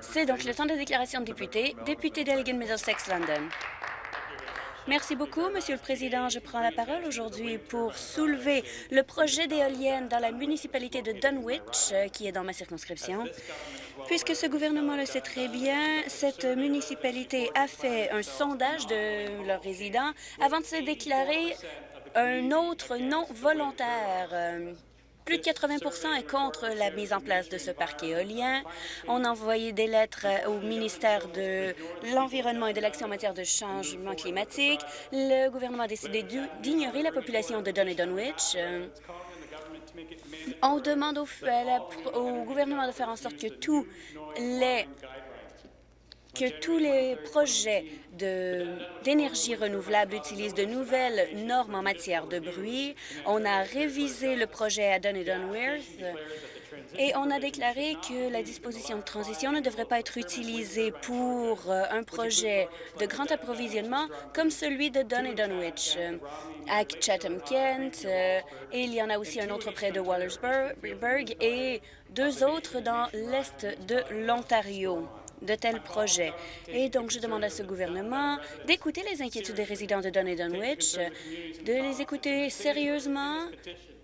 C'est donc le temps de déclaration de député. Député d'Elgin Middlesex London. Merci beaucoup, Monsieur le Président. Je prends la parole aujourd'hui pour soulever le projet d'éolienne dans la municipalité de Dunwich, euh, qui est dans ma circonscription. Puisque ce gouvernement le sait très bien, cette municipalité a fait un sondage de leurs résidents avant de se déclarer un autre non volontaire. Euh, plus de 80% est contre la mise en place de ce parc éolien. On a envoyé des lettres au ministère de l'Environnement et de l'Action en matière de changement climatique. Le gouvernement a décidé d'ignorer la population de Dunn Dunwich. On demande au gouvernement de faire en sorte que tous les que tous les projets d'énergie renouvelable utilisent de nouvelles normes en matière de bruit. On a révisé le projet à Dun et et on a déclaré que la disposition de transition ne devrait pas être utilisée pour euh, un projet de grand approvisionnement comme celui de Dun et Dunwich à Chatham-Kent, euh, et il y en a aussi un autre près de Wallersburg et deux autres dans l'est de l'Ontario de tels projets. Et donc, je demande à ce gouvernement d'écouter les inquiétudes des résidents de Dun et Dunwich, de les écouter sérieusement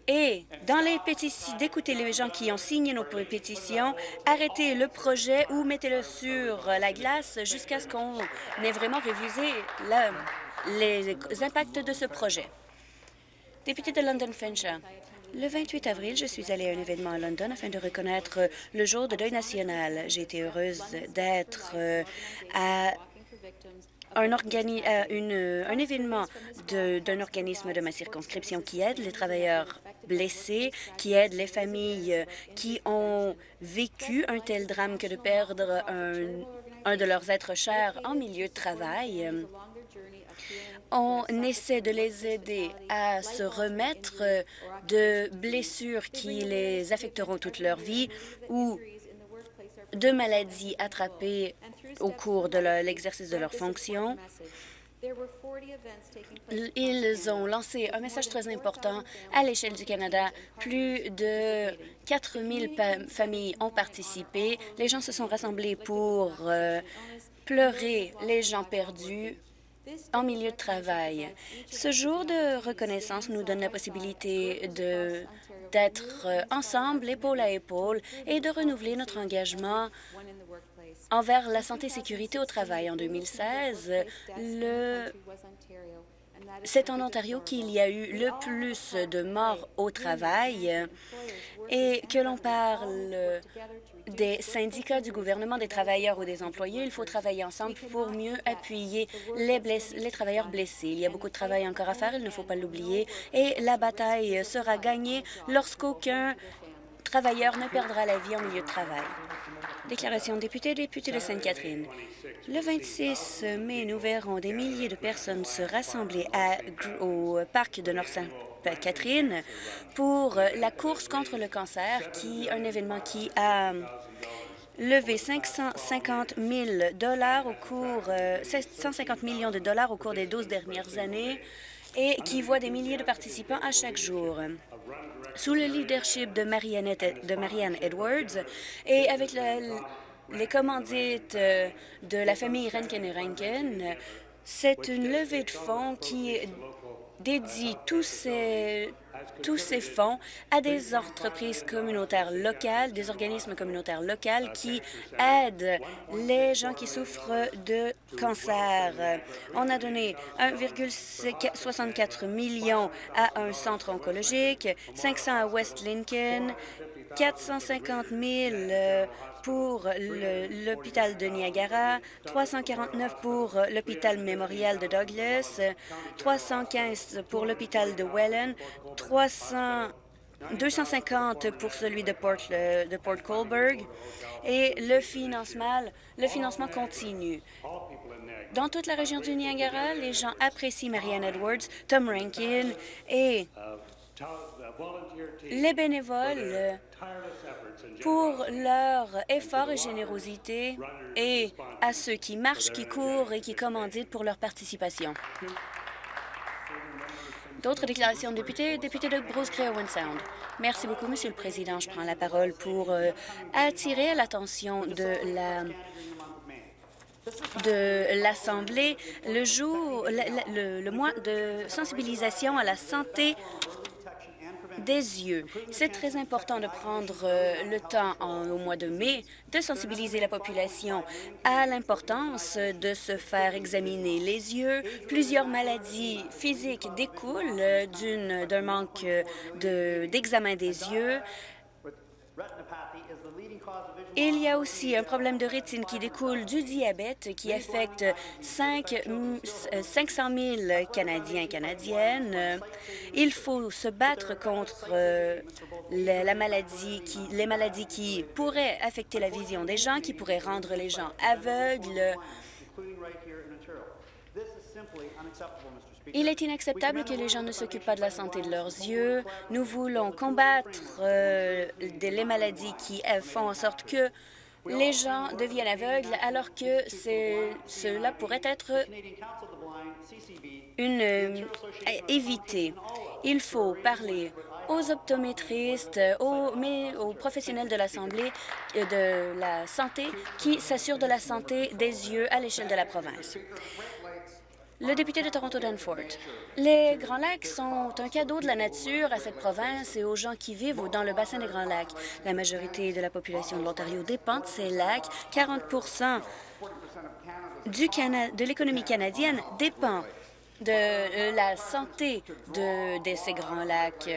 et dans les pétitions, d'écouter les gens qui ont signé nos pétitions, arrêtez le projet ou mettez-le sur la glace jusqu'à ce qu'on ait vraiment révisé les impacts de ce projet. Député de London Fincher. Le 28 avril, je suis allée à un événement à London afin de reconnaître le jour de deuil national. J'ai été heureuse d'être euh, à un, un événement d'un organisme de ma circonscription qui aide les travailleurs blessés, qui aide les familles qui ont vécu un tel drame que de perdre un de leurs êtres chers en milieu de travail. On essaie de les aider à se remettre de blessures qui les affecteront toute leur vie ou de maladies attrapées au cours de l'exercice de leurs fonctions. Ils ont lancé un message très important à l'échelle du Canada. Plus de 4 000 familles ont participé. Les gens se sont rassemblés pour euh, pleurer les gens perdus en milieu de travail. Ce jour de reconnaissance nous donne la possibilité d'être ensemble, épaule à épaule, et de renouveler notre engagement envers la santé et sécurité au travail. En 2016, le c'est en Ontario qu'il y a eu le plus de morts au travail et que l'on parle des syndicats, du gouvernement, des travailleurs ou des employés, il faut travailler ensemble pour mieux appuyer les, travailleurs blessés. Il y a beaucoup de travail encore à faire, il ne faut pas l'oublier, et la bataille sera gagnée lorsqu'aucun travailleur ne perdra la vie en milieu de travail. Déclaration de député, député de Sainte-Catherine. Le 26 mai, nous verrons des milliers de personnes se rassembler au parc de Nord-Sainte-Catherine pour la course contre le cancer, qui un événement qui a levé 550 000 dollars au cours, 750 euh, millions de dollars au cours des 12 dernières années et qui voit des milliers de participants à chaque jour. Sous le leadership de Marianne, Edwards et avec les commandites euh, de la famille Rankin et c'est une levée de fonds qui dédie tous ces, tous ces fonds à des entreprises communautaires locales, des organismes communautaires locaux qui aident les gens qui souffrent de cancer. On a donné 1,64 million à un centre oncologique, 500 à West Lincoln, 450 000 pour l'hôpital de Niagara, 349 pour l'hôpital mémorial de Douglas, 315 pour l'hôpital de Welland, 300 250 pour celui de Port, de Port Colberg et le financement, le financement continue. Dans toute la région du Niagara, les gens apprécient Marianne Edwards, Tom Rankin et les bénévoles pour leur effort et générosité et à ceux qui marchent, qui courent et qui commanditent pour leur participation. D'autres déclarations de députés? Député de Bruce Gray Owen Sound. Merci beaucoup, Monsieur le Président. Je prends la parole pour euh, attirer l'attention de la de l'Assemblée le jour, le mois de sensibilisation à la santé des yeux. C'est très important de prendre euh, le temps au mois de mai de sensibiliser la population à l'importance de se faire examiner les yeux. Plusieurs maladies physiques découlent d'un manque d'examen des yeux. Il y a aussi un problème de rétine qui découle du diabète qui affecte 5, 500 000 Canadiens et Canadiennes. Il faut se battre contre euh, la, maladie qui, les maladies qui pourraient affecter la vision des gens, qui pourraient rendre les gens aveugles. Il est inacceptable que les gens ne s'occupent pas de la santé de leurs yeux. Nous voulons combattre euh, les maladies qui euh, font en sorte que les gens deviennent aveugles alors que cela pourrait être une, euh, évité. Il faut parler aux optométristes, aux, aux professionnels de l'Assemblée de la santé qui s'assurent de la santé des yeux à l'échelle de la province. Le député de Toronto Danforth. Les Grands Lacs sont un cadeau de la nature à cette province et aux gens qui vivent dans le bassin des Grands Lacs. La majorité de la population de l'Ontario dépend de ces lacs. 40 du de l'économie canadienne dépend de euh, la santé de, de ces Grands Lacs.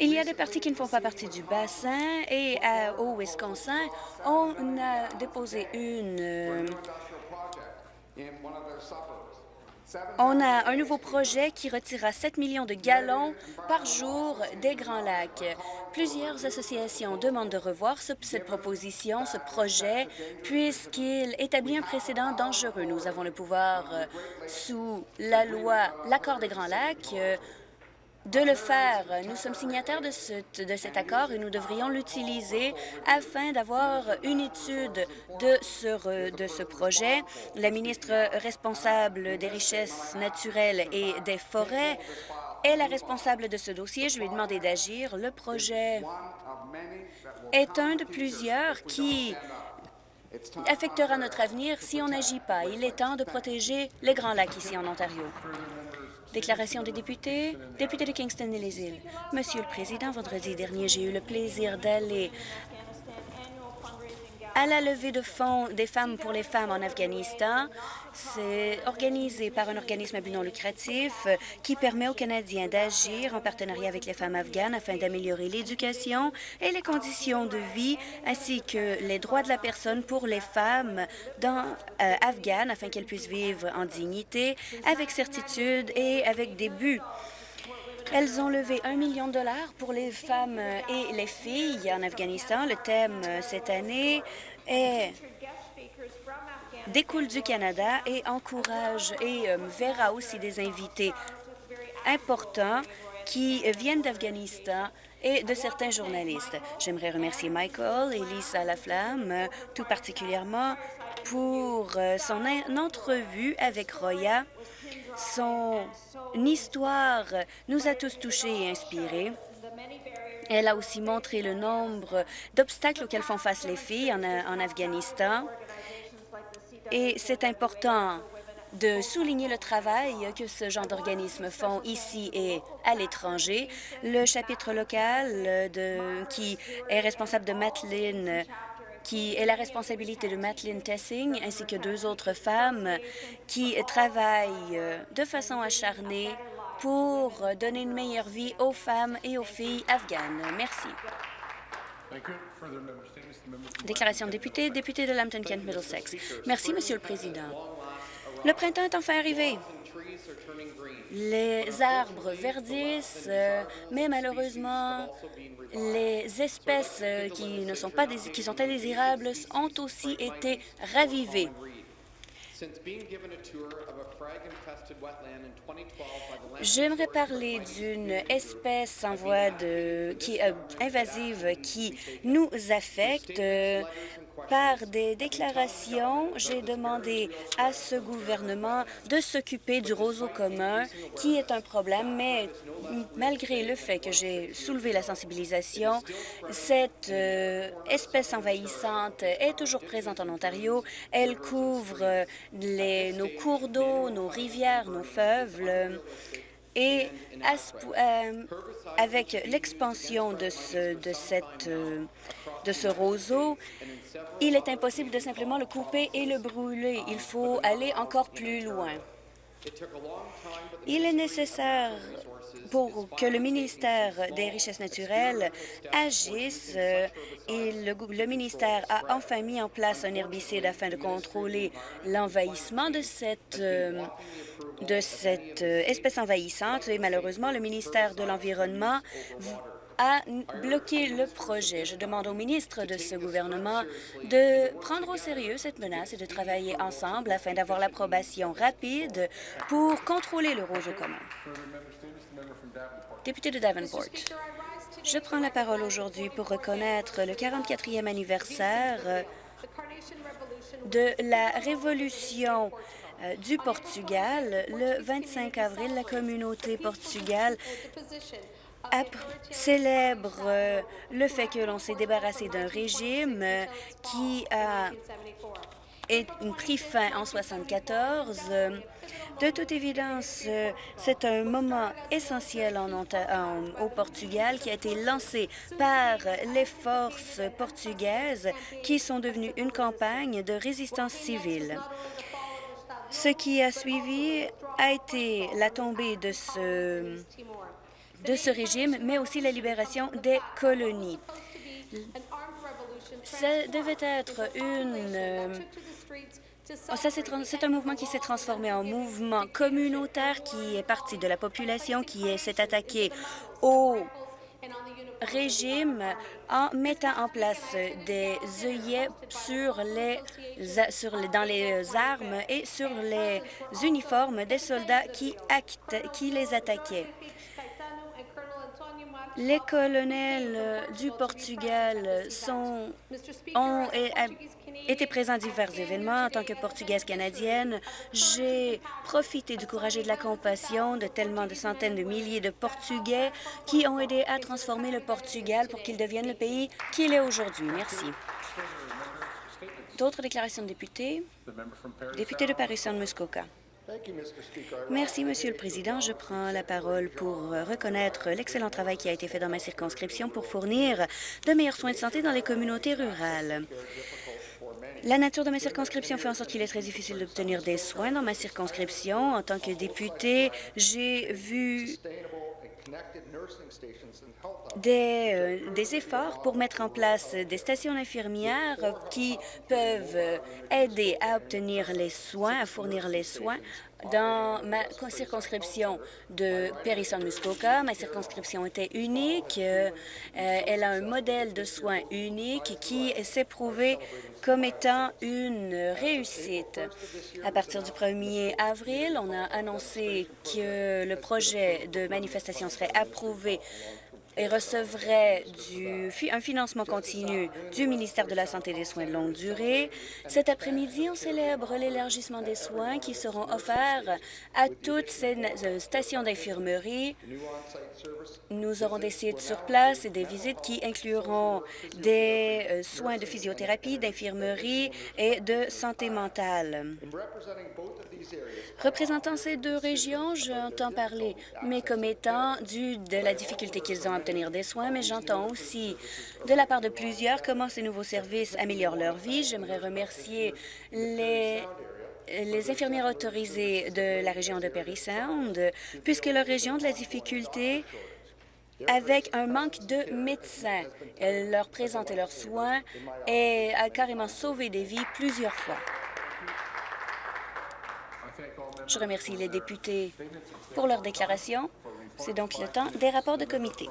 Il y a des parties qui ne font pas partie du bassin et au Wisconsin, on a déposé une euh, on a un nouveau projet qui retirera 7 millions de gallons par jour des Grands Lacs. Plusieurs associations demandent de revoir cette proposition, ce projet, puisqu'il établit un précédent dangereux. Nous avons le pouvoir, euh, sous la loi l'accord des Grands Lacs, euh, de le faire. Nous sommes signataires de, cet accord et nous devrions l'utiliser afin d'avoir une étude de ce, de ce projet. La ministre responsable des richesses naturelles et des forêts est la responsable de ce dossier. Je lui ai demandé d'agir. Le projet est un de plusieurs qui affectera notre avenir si on n'agit pas. Il est temps de protéger les Grands Lacs ici en Ontario. Déclaration des députés. Député de Kingston et les îles. Monsieur le Président, vendredi dernier, j'ai eu le plaisir d'aller à la levée de fonds des femmes pour les femmes en Afghanistan. C'est organisé par un organisme à but non lucratif qui permet aux Canadiens d'agir en partenariat avec les femmes afghanes afin d'améliorer l'éducation et les conditions de vie ainsi que les droits de la personne pour les femmes dans, euh, afghanes afin qu'elles puissent vivre en dignité, avec certitude et avec des buts. Elles ont levé un million de dollars pour les femmes et les filles en Afghanistan. Le thème euh, cette année est découle du Canada et encourage et euh, verra aussi des invités importants qui viennent d'Afghanistan et de certains journalistes. J'aimerais remercier Michael et Lisa Laflamme, tout particulièrement pour euh, son entrevue avec Roya son histoire nous a tous touchés et inspirés. Elle a aussi montré le nombre d'obstacles auxquels font face les filles en, Afghanistan. Et c'est important de souligner le travail que ce genre d'organismes font ici et à l'étranger. Le chapitre local de, qui est responsable de Madeline qui est la responsabilité de Madeline Tessing ainsi que deux autres femmes qui travaillent euh, de façon acharnée pour donner une meilleure vie aux femmes et aux filles afghanes. Merci. Déclaration de député, député de Lambton-Kent Middlesex. Merci, Monsieur le Président. Le printemps est enfin arrivé. Les arbres verdissent, euh, mais malheureusement, les espèces euh, qui ne sont pas qui sont indésirables ont aussi été ravivées. J'aimerais parler d'une espèce en voie de qui euh, invasive qui nous affecte. Par des déclarations, j'ai demandé à ce gouvernement de s'occuper du roseau commun, qui est un problème, mais malgré le fait que j'ai soulevé la sensibilisation, cette euh, espèce envahissante est toujours présente en Ontario. Elle couvre nos cours d'eau, nos rivières, nos fleuves. Et euh, avec l'expansion de, cette, euh, de ce roseau, il est impossible de simplement le couper et le brûler. Il faut aller encore plus loin. Il est nécessaire pour que le ministère des Richesses naturelles agisse euh, et le, ministère a enfin mis en place un herbicide afin de contrôler l'envahissement de cette de cette euh, espèce envahissante et malheureusement, le ministère de l'Environnement a bloqué le projet. Je demande au ministre de ce gouvernement de prendre au sérieux cette menace et de travailler ensemble afin d'avoir l'approbation rapide pour contrôler le roseau commun. Député de Davenport, je prends la parole aujourd'hui pour reconnaître le 44e anniversaire de la Révolution euh, du Portugal. Le 25 avril, la communauté portugale célèbre euh, le fait que l'on s'est débarrassé d'un régime euh, qui a pris fin en 1974. De toute évidence, c'est un moment essentiel en, au Portugal qui a été lancé par les forces portugaises qui sont devenues une campagne de résistance civile. Ce qui a suivi a été la tombée de ce, de ce régime, mais aussi la libération des colonies. Ça devait être une... Oh, c'est un mouvement qui s'est transformé en mouvement communautaire qui est parti de la population, qui s'est attaqué aux régime en mettant en place des œillets sur les, sur les, dans les armes et sur les uniformes des soldats qui, qui les attaquaient. Les colonels du Portugal sont, ont été présents à divers événements. En tant que Portugaise canadienne, j'ai profité du courage et de la compassion de tellement de centaines de milliers de Portugais qui ont aidé à transformer le Portugal pour qu'il devienne le pays qu'il est aujourd'hui. Merci. D'autres déclarations de députés? Député de Paris-Saint-Muskoka. Merci, Monsieur le Président. Je prends la parole pour reconnaître l'excellent travail qui a été fait dans ma circonscription pour fournir de meilleurs soins de santé dans les communautés rurales. La nature de ma circonscription fait en sorte qu'il est très difficile d'obtenir des soins dans ma circonscription. En tant que député, j'ai vu des, euh, des, efforts pour mettre en place des stations infirmières qui peuvent aider à obtenir les soins, à fournir les soins dans ma circonscription de Périssant-Muskoka, ma circonscription était unique. Euh, elle a un modèle de soins unique qui s'est prouvé comme étant une réussite. À partir du 1er avril, on a annoncé que le projet de manifestation approuvé et recevrait du, un financement continu du ministère de la Santé et des Soins de longue durée. Cet après-midi, on célèbre l'élargissement des soins qui seront offerts à toutes ces euh, stations d'infirmerie. Nous aurons des sites sur place et des visites qui incluront des euh, soins de physiothérapie, d'infirmerie et de santé mentale. Représentant ces deux régions, j'entends parler mes commettants du, de la difficulté qu'ils ont à obtenir des soins, mais j'entends aussi de la part de plusieurs comment ces nouveaux services améliorent leur vie. J'aimerais remercier les infirmières autorisées de la région de Perry Sound, puisque leur région de la difficulté avec un manque de médecins. Elles leur présenter leurs soins et a carrément sauvé des vies plusieurs fois. Je remercie les députés pour leur déclaration. C'est donc le temps des rapports de comité.